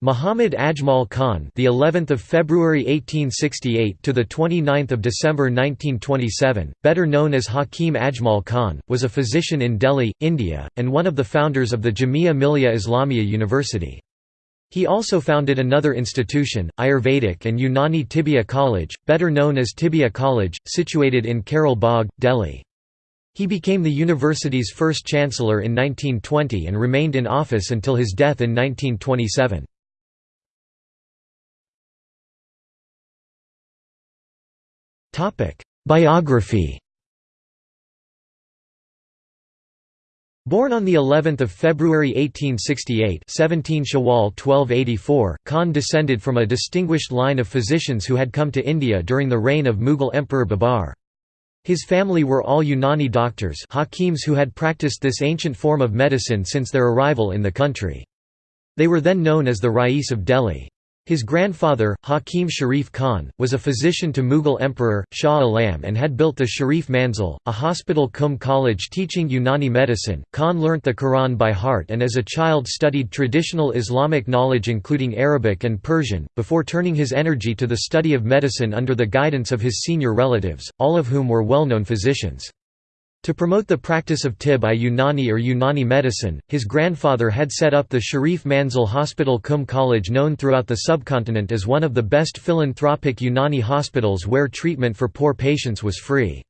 Muhammad Ajmal Khan, the 11th of February 1868 to the 29th of December 1927, better known as Hakim Ajmal Khan, was a physician in Delhi, India, and one of the founders of the Jamia Millia Islamia University. He also founded another institution, Ayurvedic and Unani Tibbia College, better known as Tibbia College, situated in Karol Bagh, Delhi. He became the university's first chancellor in 1920 and remained in office until his death in 1927. Biography Born on the 11th of February 1868, 17 Shawwal 1284, Khan descended from a distinguished line of physicians who had come to India during the reign of Mughal Emperor Babar. His family were all Unani doctors, hakims who had practiced this ancient form of medicine since their arrival in the country. They were then known as the Rais of Delhi. His grandfather, Hakim Sharif Khan, was a physician to Mughal Emperor, Shah Alam and had built the Sharif Manzil, a hospital cum college teaching Unani medicine. Khan learnt the Quran by heart and as a child studied traditional Islamic knowledge including Arabic and Persian, before turning his energy to the study of medicine under the guidance of his senior relatives, all of whom were well-known physicians. To promote the practice of Tib-i-Unani or Unani medicine, his grandfather had set up the Sharif Manzil Hospital Cum College known throughout the subcontinent as one of the best philanthropic Unani hospitals where treatment for poor patients was free.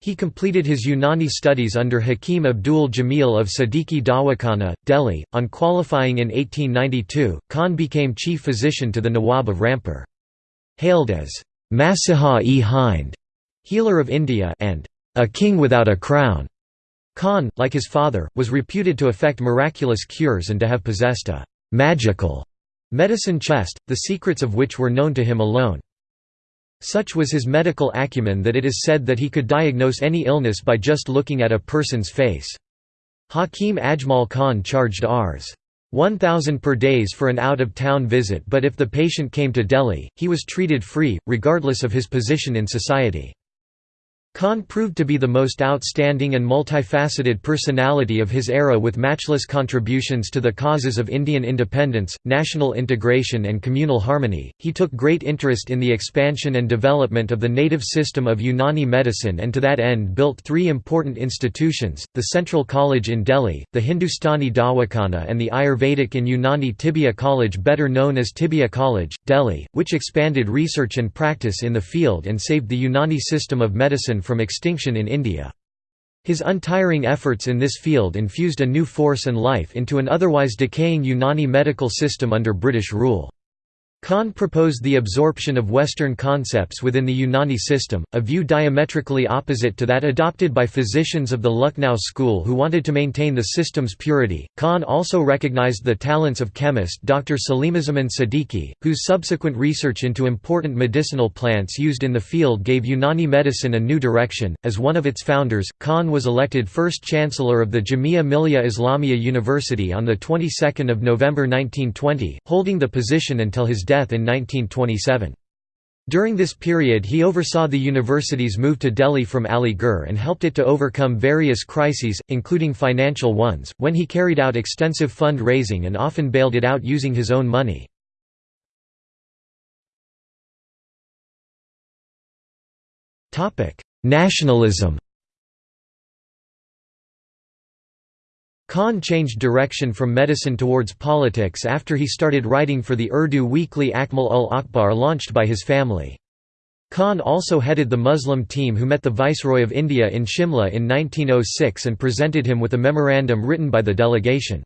He completed his Unani studies under Hakim Abdul Jamil of Siddiqui Dawakhana, Delhi. On qualifying in 1892, Khan became chief physician to the Nawab of Rampur. Hailed as Masiha-e-Hind, healer of India, and a king without a crown. Khan, like his father, was reputed to effect miraculous cures and to have possessed a magical medicine chest, the secrets of which were known to him alone. Such was his medical acumen that it is said that he could diagnose any illness by just looking at a person's face. Hakim Ajmal Khan charged Rs. 1000 per days for an out-of-town visit but if the patient came to Delhi, he was treated free, regardless of his position in society. Khan proved to be the most outstanding and multifaceted personality of his era with matchless contributions to the causes of Indian independence, national integration and communal harmony. He took great interest in the expansion and development of the native system of Unani medicine and to that end built three important institutions, the Central College in Delhi, the Hindustani Dawakhana and the Ayurvedic and Unani Tibbia College better known as Tibbia College, Delhi, which expanded research and practice in the field and saved the Unani system of medicine from extinction in India. His untiring efforts in this field infused a new force and life into an otherwise decaying Unani medical system under British rule. Khan proposed the absorption of Western concepts within the Unani system, a view diametrically opposite to that adopted by physicians of the Lucknow school who wanted to maintain the system's purity. Khan also recognized the talents of chemist Dr. Salimuzzaman Siddiqui, whose subsequent research into important medicinal plants used in the field gave Unani medicine a new direction. As one of its founders, Khan was elected first chancellor of the Jamia Millia Islamia University on the 22nd of November 1920, holding the position until his death in 1927. During this period he oversaw the university's move to Delhi from Aligarh and helped it to overcome various crises, including financial ones, when he carried out extensive fund-raising and often bailed it out using his own money. Nationalism Khan changed direction from medicine towards politics after he started writing for the Urdu weekly Akmal ul Akhbar launched by his family. Khan also headed the Muslim team who met the Viceroy of India in Shimla in 1906 and presented him with a memorandum written by the delegation.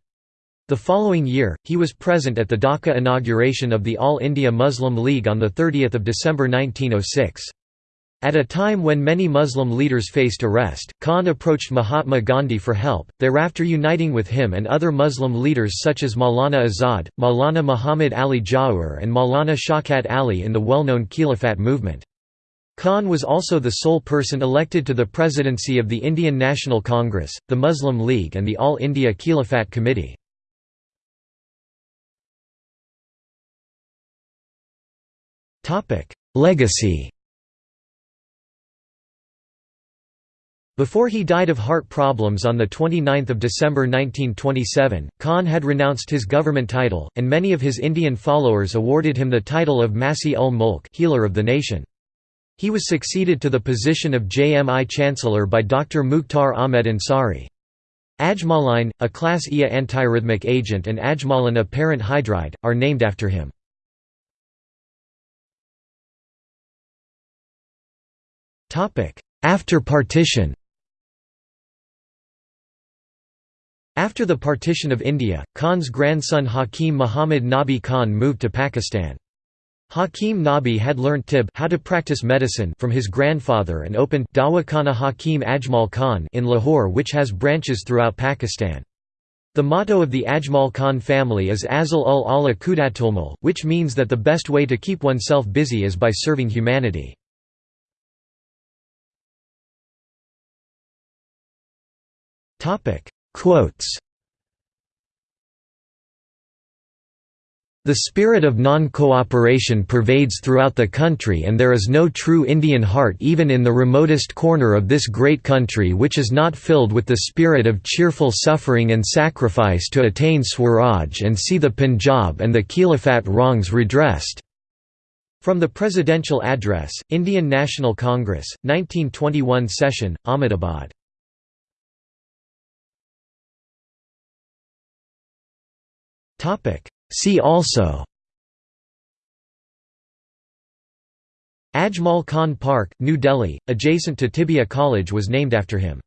The following year, he was present at the Dhaka inauguration of the All India Muslim League on 30 December 1906. At a time when many Muslim leaders faced arrest, Khan approached Mahatma Gandhi for help, thereafter uniting with him and other Muslim leaders such as Maulana Azad, Maulana Muhammad Ali Jauhar and Maulana Shaukat Ali in the well-known Khilafat movement. Khan was also the sole person elected to the presidency of the Indian National Congress, the Muslim League and the All India Khilafat Committee. Legacy Before he died of heart problems on 29 December 1927, Khan had renounced his government title, and many of his Indian followers awarded him the title of Masih ul Mulk healer of the nation. He was succeeded to the position of JMI Chancellor by Dr. Mukhtar Ahmed Ansari. Ajmaline, a class Ia antiarrhythmic agent and ajmalan a parent hydride, are named after him. After partition After the partition of India, Khan's grandson Hakim Muhammad Nabi Khan moved to Pakistan. Hakim Nabi had learnt tib how to practice medicine from his grandfather and opened Dawakhana Hakim Ajmal Khan in Lahore which has branches throughout Pakistan. The motto of the Ajmal Khan family is Azal ul Allah Kudatulmal, which means that the best way to keep oneself busy is by serving humanity. Quotes The spirit of non-cooperation pervades throughout the country and there is no true Indian heart even in the remotest corner of this great country which is not filled with the spirit of cheerful suffering and sacrifice to attain Swaraj and see the Punjab and the Khilafat wrongs redressed." From the Presidential Address, Indian National Congress, 1921 session, Ahmedabad See also Ajmal Khan Park, New Delhi, adjacent to Tibbia College was named after him.